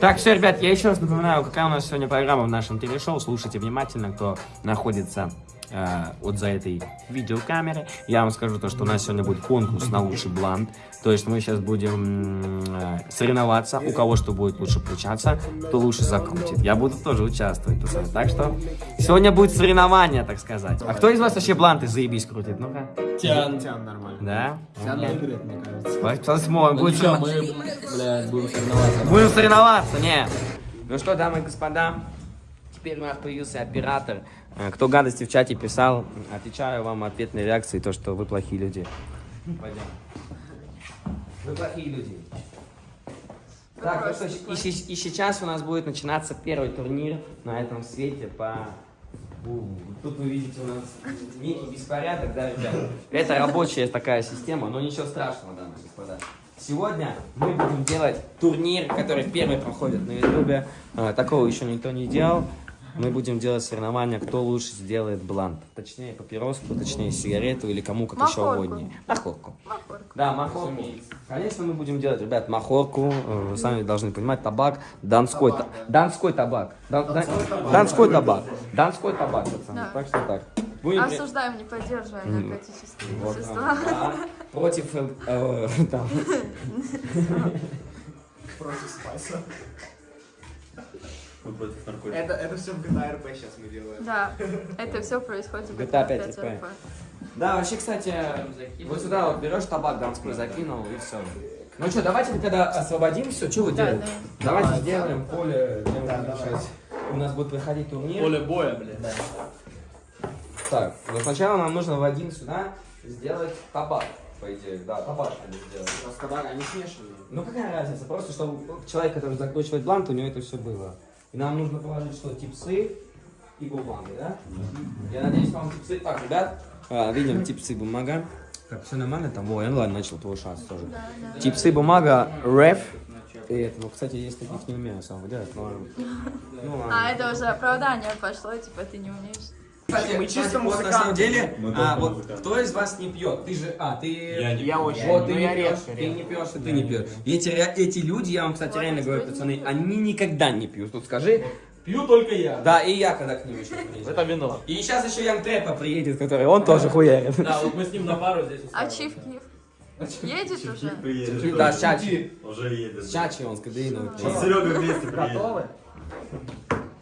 Так, все, ребят, я еще раз напоминаю, какая у нас сегодня программа в нашем телешоу. Слушайте внимательно, кто находится э, вот за этой видеокамерой. Я вам скажу то, что у нас сегодня будет конкурс на лучший блант. То есть мы сейчас будем э, соревноваться, у кого что будет лучше получаться, кто лучше закрутит. Я буду тоже участвовать, пацаны. Так что сегодня будет соревнование, так сказать. А кто из вас вообще бланты заебись крутит? Ну-ка. Тян. Тян нормально. Да? Тян выиграет, мне кажется. Посмотрим. Будет блядь, будем соревноваться. Будем соревноваться, не. Ну что, дамы и господа, теперь у нас появился оператор. Э, Кто гадости в чате писал, отвечаю вам ответной реакцией, то, что вы плохие люди. Пойдем. Вы плохие люди. Так, ну и, и сейчас у нас будет начинаться первый турнир на этом свете по... Тут вы видите у нас некий беспорядок, да, ребят? Это рабочая такая система, но ничего страшного, дамы и господа. Сегодня мы будем делать турнир, который первый проходит на ютубе. А, Такого еще никто не делал. Мы будем делать соревнования, кто лучше сделает блант. Точнее папироску, точнее сигарету или кому как еще угоднее. Махорку. Махорку. Да, махорку. Конечно, мы будем делать, ребят, махорку. э, Вы сами должны понимать, табак, донской, та- донской табак. Дан- Донской табак. Донской табак, пацаны. Да. Так что так. Будем при- Осуждаем, не поддерживаем наркотические вот, вещества. да. Против... э, там. Против спайса. Мы против наркотиков. Это, это все в GTA RP сейчас мы делаем. Да, это все происходит в GTA GTA 5 5 RP. Да, вообще, кстати, вот сюда вот берешь табак донской, закинул и все. Ну что, давайте мы когда освободим все, что вы Да, делаете? Давайте сделаем поле. У нас будет проходить турнир. Поле боя, блядь. Так, но сначала нам нужно в один сюда сделать табак, по идее. Да, табак надо сделать. У нас табак, они смешанные. Ну какая разница, просто чтобы человек, который закручивает блант, у него это все было. И нам нужно положить что, типсы и бумага, да? Я надеюсь, вам типсы... Так, ребят, а, видим типсы и бумага. Так, все нормально там? Во, я ну ладно, начал твой шанс тоже. Да, да. Типсы, бумага, реф. И это, ну, кстати, есть таких не умею сам делать, но... Ну, ладно. А, это уже оправдание пошло, типа ты не умеешь. Кстати, мы чисто вот на музыканты. самом деле, Мы а, вот музыканты. кто из вас не пьет? Ты же, а, ты... Я не Я пью. очень. Вот ты ну, не я пьешь, редко, ты не пьешь, и ты не пьешь. Эти, эти люди, я вам, кстати, реально говорю, пацаны, они никогда не пьют. Тут скажи, Пью только я. да, и я когда к ним еще приезжаю. Это вино. И сейчас еще Ян Трэпа приедет, который, он тоже хуярит. Да, вот мы с ним на пару здесь А. Чиф Киев? Едет уже? Приедет. Да, с Чачи. Уже едет. С Чачи он с кадеиновой С приедет. Серегой вместе приедет. Готовы?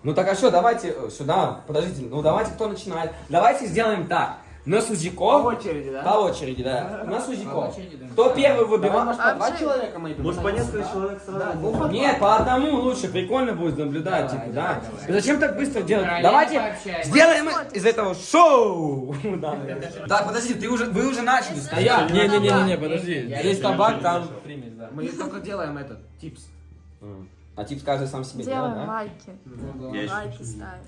Ну так а что, давайте э, сюда, подождите, ну давайте кто начинает. Давайте сделаем так. На По Сузиков, очереди, да? по очереди, да. На Сузиков. Кто первый Давай, выбирает? может, по два человека мы Может, по несколько человек сразу? Да, ну, по Нет, по одному лучше, прикольно будет наблюдать, типа, да. Зачем так быстро делать? Давайте пообщаемся. сделаем из этого шоу. Да, Так, подожди, ты уже, вы уже начали стоять. Не-не-не, подожди. Решил, табак, там примесь, да. Мы только делаем этот, типс. А тип каждый сам себе делает, Делаем да? лайки. Я еще Лайки ставим.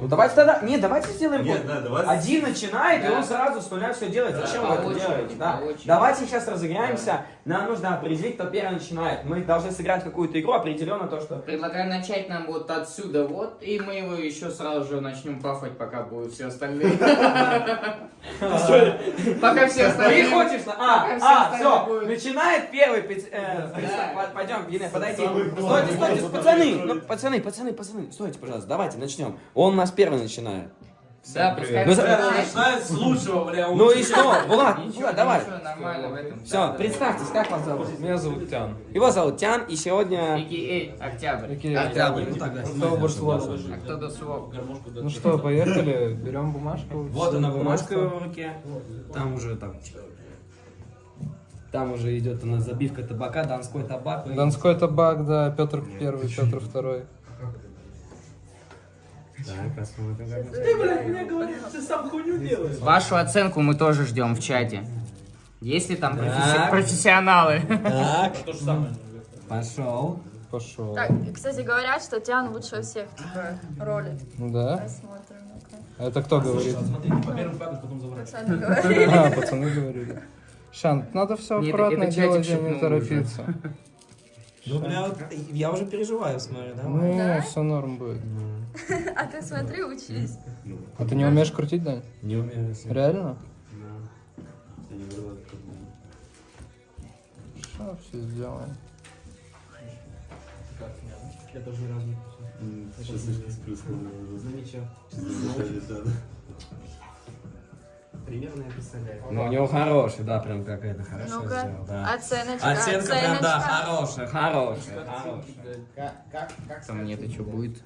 Ну давайте тогда, нет, давайте сделаем Нет, да, давай. Один начинает, и Да. он сразу с нуля все делает. Зачем по вы это делаете? Да. Давайте сейчас разыграемся. Нам нужно определить, кто первый начинает. Мы должны сыграть какую-то игру, определенно то, что... Предлагаю начать нам вот отсюда вот, и мы его еще сразу же начнем пафать, пока будут все остальные. Пока все Ты остальные... хочешь? на- А, а, все, начинает первый. э, Да. Пойдем, Гене, подойди. Стойте, стойте, пацаны, ну, пацаны, пацаны, пацаны, стойте, пожалуйста, давайте начнем. Он у нас первый начинает. Да, пускай... Ну, за- начинает. С лучшего, бля. Ну и что? Влад, Ничего, давай. Все, представьтесь, как вас зовут? Меня зовут Тян. Его зовут Тян, и сегодня... Октябрь. Октябрь. Ну тогда Кто Бурслов? А кто до слов? Ну что, поехали, берем бумажку. Вот она бумажка в руке. Там уже так. Там уже идет у нас забивка табака, донской табак. Донской табак, да, Петр Первый, Петр Второй. Так, посмотрим, как Ты сам хуйню делаешь. Вашу оценку мы тоже ждем в чате. Есть ли там професси- профессионалы? Так, пошел. Пошел. Так, кстати, говорят, что Тиан лучше всех, типа, роли. Да? Посмотрим. А это кто говорит? Пацаны говорили. А, пацаны говорили. Шан, надо все аккуратно делать и не торопиться. Ну, бля, вот я уже переживаю, смотрю, да? Да? все норм будет. А ты смотри, учись. А ты не умеешь крутить, Дань? Не умею. Реально? Я не говорю, как бы. Сейчас все сделаем. Я тоже ни разу не Сейчас слишком с плюсом. Ну. Да. Примерно я представляю. Ну, у него хороший, да, прям какая-то хорошо Ну-ка, сделал, да. оценочка, Оценка прям, да, оценочка. хорошая, хорошая, хорошая. Как, как, как там мне это что будет?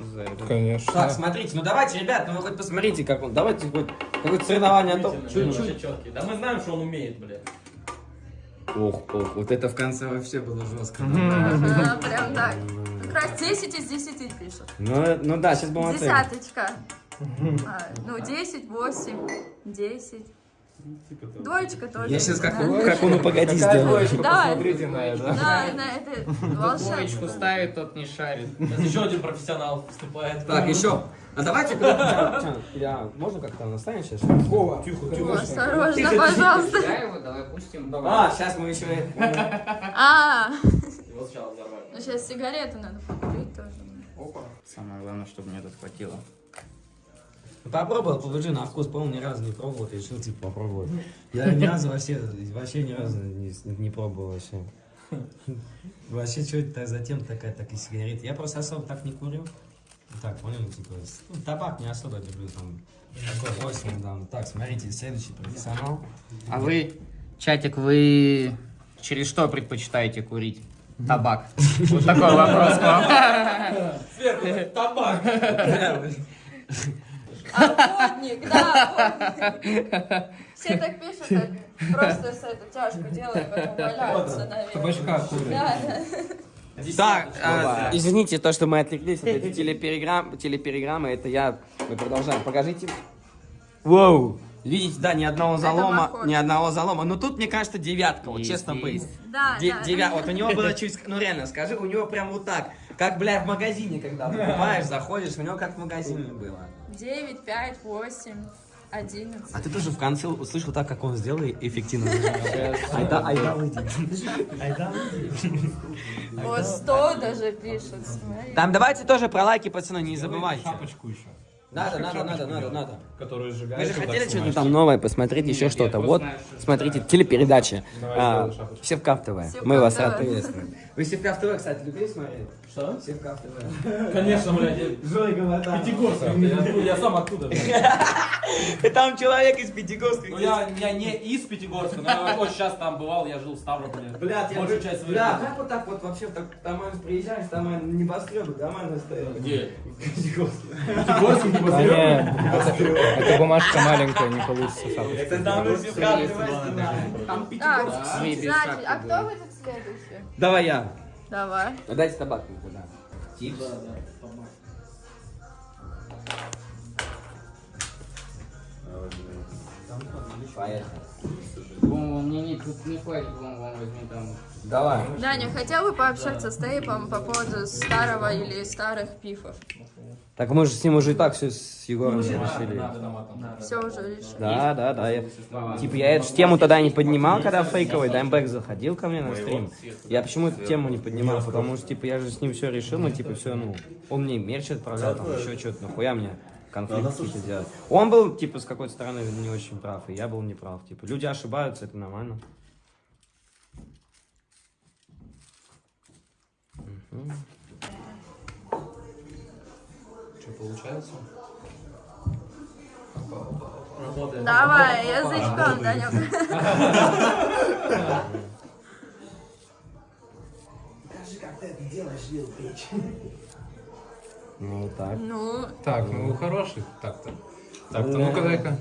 За это. Конечно. Так, смотрите, ну давайте, ребят, ну вы хоть посмотрите, как он, давайте хоть какое-то соревнование, а то чуть-чуть. четкий. Да мы знаем, что он умеет, блядь. Ох, ох, вот это в конце вообще было жестко. Ага, прям так. Как раз 10 из 10 пишут. Ну, ну да, сейчас будем оценивать. Десяточка. А, ну, 10, 8, 10. Двоечка тоже. Я сейчас как, да. как он ну погоди Какая сделаю. двоечка? Да. Посмотрите на это. Да, на это Двоечку волшебство. ставит, тот не шарит. Сейчас еще один профессионал вступает. Так, еще. А давайте, я, можно как-то наставить сейчас? О, Осторожно, пожалуйста. Я его давай пустим. А, сейчас мы еще... А, Его сначала взорвали. ну сейчас сигарету надо покурить тоже. Самое главное, чтобы мне тут хватило. Попробовал, положи на вкус, по-моему, ни разу не пробовал, решил, типа, попробовать. Я ни разу вообще, вообще ни разу не, не пробовал вообще. Вообще, что это за тема такая, так и сигареты? Я просто особо так не курю. Так, понял, типа, ну, табак не особо люблю, там, такой бросил, там. Так, смотрите, следующий профессионал. А вы, чатик, вы через что предпочитаете курить? Табак. Вот такой вопрос к вам. Сверху табак. Охотник, да, охотник. Все так пишут, так просто с эту тяжку делают, потом валяются, наверное. Табачка курит. Да, да. Так, а, извините, то, что мы отвлеклись от этой телепереграммы, телепереграммы, это я, мы продолжаем. Покажите. Воу! Видите, да, ни одного залома, ни одного залома. Но тут, мне кажется, девятка, вот Есть, честно быть. Да, Де- да. девя- Вот у него было чуть, ну реально, скажи, у него прям вот так, как, бля, в магазине, когда покупаешь, заходишь, у него как в магазине было. 9, 5, 8, 11. А ты тоже в конце услышал так, как он сделал и эффективно. Айда, айда, выйди. Айда, выйди. Вот 100 даже пишут. Там давайте тоже про лайки, пацаны, не забывайте. Шапочку еще. Надо, надо, надо, надо, надо. Которую Вы сжигаешь. же вот так хотели что-то там новое посмотреть, еще что-то. Вот, смотрите, телепередача. Давай, А. Севкав ТВ. Мы вас ТВ. рад приветствовать. Вы Севкав ТВ, кстати, любили смотреть? Что? Севкав ТВ. Конечно, блядь. я- Пятигорск. Я, я сам оттуда. Там человек из Пятигорска. Ну я, я не из Пятигорска, но я очень часто там бывал, я жил в Ставрополе. Блядь, я Большую часть своей Бля, как вот так вот вообще так дома приезжаешь, там небоскребы, дома стоят. Где? Пятигорске. Пятигорск не Да посмотрел? нет, это, это бумажка маленькая, не получится значит, а кто будет следующий? Давай я. Давай. Ну, Дайте табак мне тогда. Типс. Поехали. Вон, мне не, тут не хватит, вон, возьми там. Давай. Даня, хотел бы пообщаться с Тейпом по поводу старого или старых пифов? Так мы же с ним уже и так все с Егором решили. Надо на матом. Все уже решили. Да, да, да. Я, типа я эту тему тогда не поднимал, когда фейковый Даймбэк заходил ко мне на стрим. Я почему эту тему не поднимал? Потому что типа я же с ним все решил, ну типа все, ну, он мне мерч отправлял, там еще что-то, нахуя мне конфликт какие-то делать. Он был, типа, с какой-то стороны не очень прав, и я был не прав. Типа, люди ошибаются, это нормально. Что получается? Давай, язычком, Данек. Ну, так. Ну, Так, ну хороший так-то. Так-то, ну-ка дай-ка.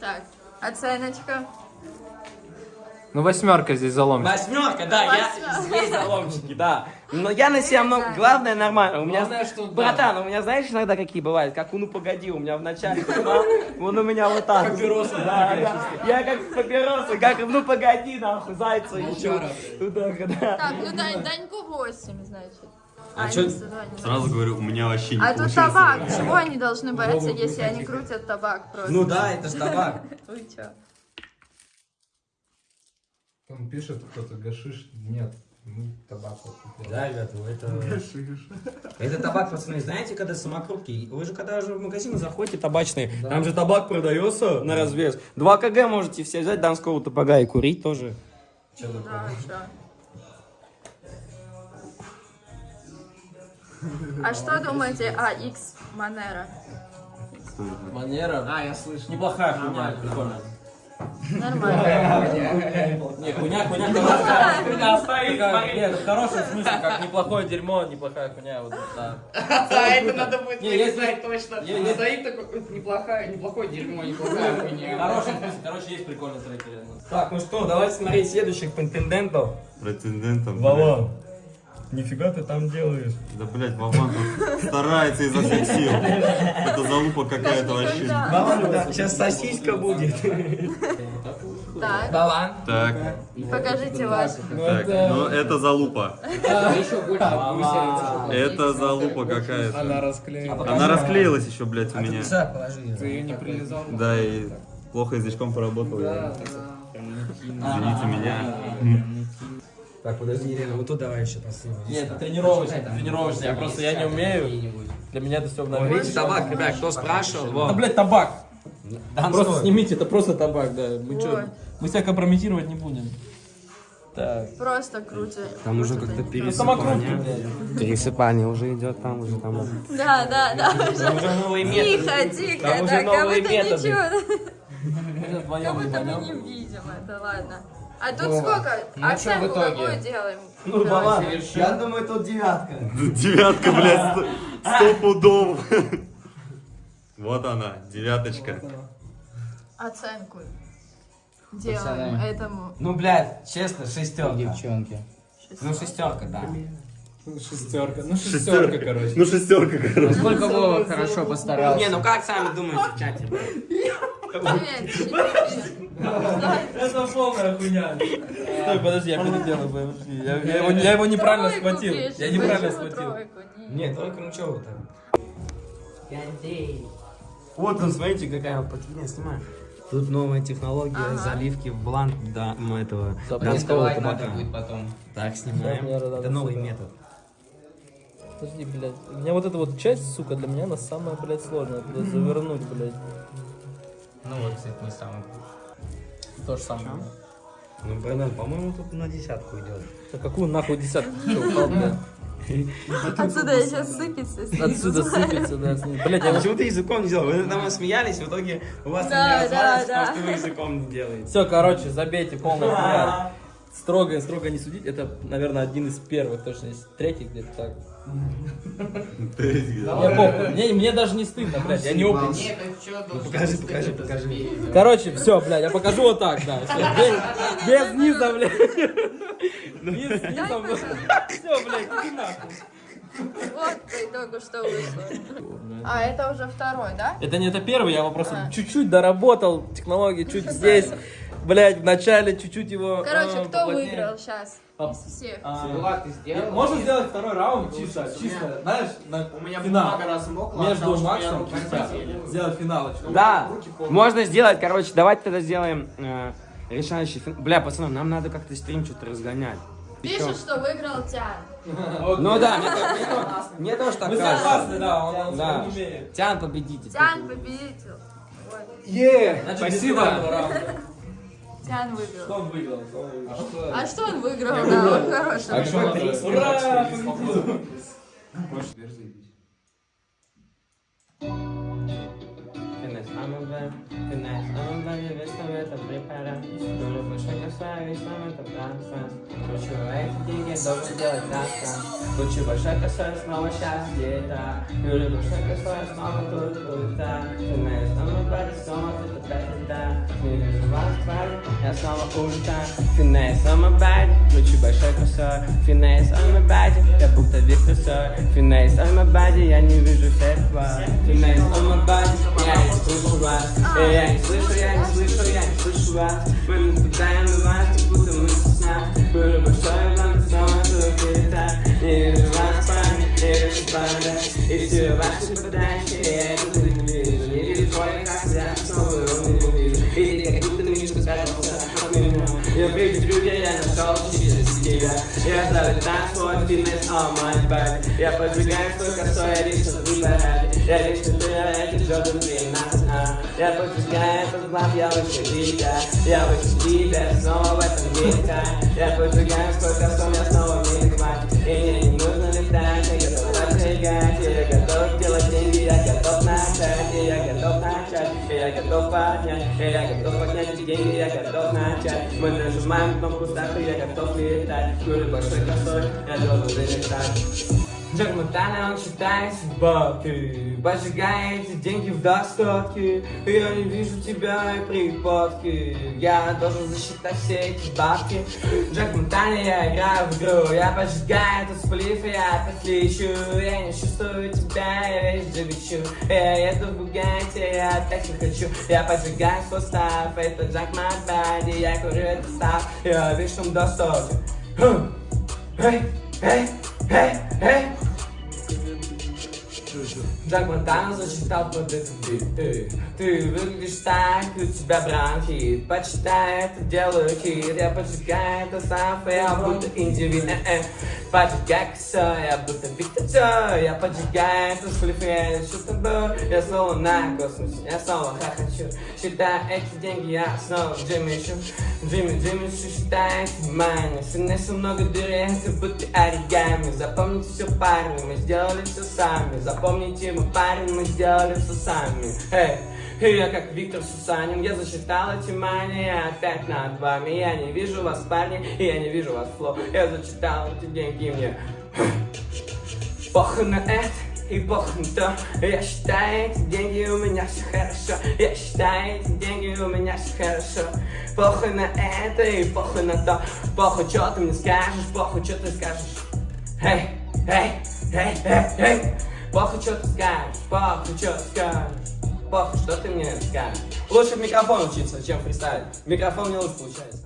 так, оценочка. Ну восьмерка здесь заломит. Восьмерка, да, я здесь заломчики, да. Но я на себя много, главное нормально. У меня, Главное, что да. братан, у меня знаешь иногда какие бывают, как ну погоди, у меня в начале, он у меня вот так. Папиросы, да, да. Я как папиросы, как ну погоди, нахуй, зайца еще. Туда, да. Так, ну Дань, Даньку 8, значит. А 102, не Сразу говорю, у меня вообще не А тут табак. Чего они должны бояться, если они крутят табак просто? Ну да, это ж табак. Вы чё? Он пишет кто-то гашиш. Нет, ну табак. вот. Да, ребята, ну это... Это табак, пацаны, знаете, когда самокрутки, вы же когда же в магазин заходите табачные, там же табак продается на развес. 2 кг можете все взять донского табака и курить тоже. Да, чё? А что думаете о X Манера? Манера. А, я слышу. Неплохая хуйня, прикольно. Нормально. Не, хуйня, хуйня. Хуйня стоит, Нет, в хорошем смысле, как неплохое дерьмо, неплохая хуйня, вот, да. А это надо будет знать точно. Стоит такой, неплохая, неплохое дерьмо, неплохая В хуйня. хорошем смысле, короче, есть прикольные треки. Так, ну что, давайте смотреть следующих претендентов. Претендентом. Вован. Нифига ты там делаешь. Да, блядь, Вован тут старается изо всех сил. Это залупа какая-то вообще. Да. Сейчас сосиска будет. Так, Балан. Так, покажите ваш. так, ну это залупа. Это залупа какая-то. Она расклеила. Она расклеилась еще, блядь, у меня. Ты ее не прилезал. Да, и плохо язычком поработал. Извините меня. Так, подожди, Елена, вот тут давай еще последний. Нет, это тренировочный, тренировочный, я просто, я не умею. Для меня это все О, обновление. видите, табак, ребят, кто спрашивал? Да, блядь, табак. Да, Просто снимите, это просто табак, да. Мы Вот. что, мы себя компрометировать не будем. Так. Просто крути. Там уже как-то пересыпание. Пересыпание уже идет, там уже там. Да, да, да. Там уже новые методы. Тихо, тихо, Там уже так, как новые будто методы. ничего. Как будто мы не видим это, ладно. А тут сколько? Ну, что в Оценку итоге? какую делаем? Ну, Давай. балан. Я думаю, тут девятка. Девятка, блядь, сто, сто пудов. Вот она, девяточка. Оценку делаем Пацаны. этому. Ну, блядь, честно, шестерка. Девчонки. Ну, шестерка, да. Шестерка. Ну, шестерка, короче. Ну, шестерка, короче. Сколько Вова хорошо постарался. Не, ну как сами думаете в чате? Это полная хуйня. Стой, подожди, я переделаю, подожди. Я, его, неправильно схватил. Я неправильно схватил. Нет, только ну вы там? Вот он, смотрите, какая офигенная снимаю. Тут новая технология Ага. заливки в бланк да, м, этого донского табака. будет потом. Так, снимаем. Да, да, да, Это новый сука. метод. Подожди, блядь. У меня вот эта вот часть, сука, для меня она самая, блядь, сложная. Блядь, завернуть, блядь. Ну вот, кстати, не самый. То же самое. Ну, братан, по-моему, тут на десятку идет. Да какую нахуй десятку? Отсюда сейчас сыпется. Отсюда сыпется, да. я А почему ты языком не сделал? Вы там смеялись, в итоге у вас не развалится, да, потому да. что вы языком не делаете. Все, короче, забейте полный хуяр. Строго, строго не судить. Это, наверное, один из первых, точно, есть третий где-то так. Мне, мне даже не стыдно, блядь, я не должно покажи, покажи, покажи. Короче, все, блядь, я покажу вот так, да. без, низа, блядь. Без низа, блядь. Все, блядь, иди нахуй. Вот по итогу что вышло. А это уже второй, да? Это не это первый, я его просто А. чуть-чуть доработал, технологии чуть здесь, блядь, в начале чуть-чуть его... Короче, а, кто поплотнее. выиграл сейчас А. из всех? А, Влад, ты сделал? Можно сделать второй раунд чисто, чисто, знаешь, на У меня финал. размокла, Между Максом чисто. Сделать финалочку. Да, можно сделать, короче, давайте тогда сделаем э, решающий фин- Бля, пацаны, нам надо как-то стрим что-то разгонять. Пишет, что выиграл Тян. Ну да, мне, то- мне то- мне тоже так кажется. да, он, Да. Тян победитель. Тян победитель. Значит, Спасибо. Что выиграл. он выиграл? Что он выиграл? А что он выиграл? Да, он хороший. Ура! победил. Финес, амбе, финес, весь там это препара. Тоже большой косая, весь там это братство. Хочу эти деньги, должен делать завтра. Хочу большой косой, снова сейчас где-то. Люблю большой косой, снова тут, да. Финес, амбе, снова тут. Не вижу вас, парень, я снова улетаю. Финес, амбе, хочу большой косой. Финес, амбе, я будто Виктор Сой. Финес, амбе, я не вижу всех вас. Финес, амбе, я не слышу вас. Э, Я не слышу, я не слышу, я не слышу вас. Мы наблюдаем на вас, будто мы сна. Было большое вам снова летать. Не вижу вас, парни, не вижу панда. И все ваши подачи, я это не вижу. Не вижу твоих, я снова его не вижу. И ты как будто мишка спрятался от меня. Я прежде людей, я нашел чистый тебя. Я ставлю танцпол, фитнес, all my body. Я подвигаю свой косой, я лично выбираю. Я лично выбираю, Джордан 12, а. Я подвигаю этот глав, я выше тебя. Я выше тебя, снова в этом мире. Я подвигаю свой косой, я снова в мире. И мне не нужно летать, я готов я готов делать деньги, я готов начать, я готов начать, я готов поднять, я готов поднять эти деньги, я готов начать. Мы нажимаем кнопку старта, я готов летать, курю большой косой, я должен залетать. Джек Монтана, он считает бабки Поджигает эти деньги в достатке. Я не вижу тебя и припадки. Я должен засчитать все эти бабки. Джек Монтана, я играю в игру. Я поджигаю этот сплив, и я опять лечу Я не чувствую тебя, я весь джигачу Я еду в Бугатти, я опять не хочу. Я поджигаю свой став, это Джек Монтана Я курю этот став, я в высшем достатке Эй, эй, эй, эй Джак Монтана засчитал под этот бит Эй, Ты выглядишь так, у тебя бронхит Почитай, это делаю хит Я поджигаю это сам, я будто индивид э -э. Поджигай косо, я будто Виктор Цой Я поджигаю это слив, я лечу с тобой Я снова на космосе, я снова хохочу Считай эти деньги, я снова в джиме ищу Джимми, Джимми, считай эти мани Сынеся много дырей, как будто оригами Запомните все, парни, мы сделали все сами Запомните, мы парень, мы сделали все сами. Эй, я как Виктор Сусанин, я засчитал эти мани опять над вами. Я не вижу вас, парни, и я не вижу вас, фло. Я зачитал эти деньги мне. Похуй на это и похуй на то. Я считаю эти деньги, у меня все хорошо. Я считаю эти деньги, у меня все хорошо. Похуй на это и похуй на то. Похуй, что ты мне скажешь, похуй, что ты скажешь? Эй, эй, эй, эй, эй Ты скажешь, ты скажешь Похуй, что ты мне скажешь? Лучше в микрофон учиться, чем фристайлить Микрофон не лучше получается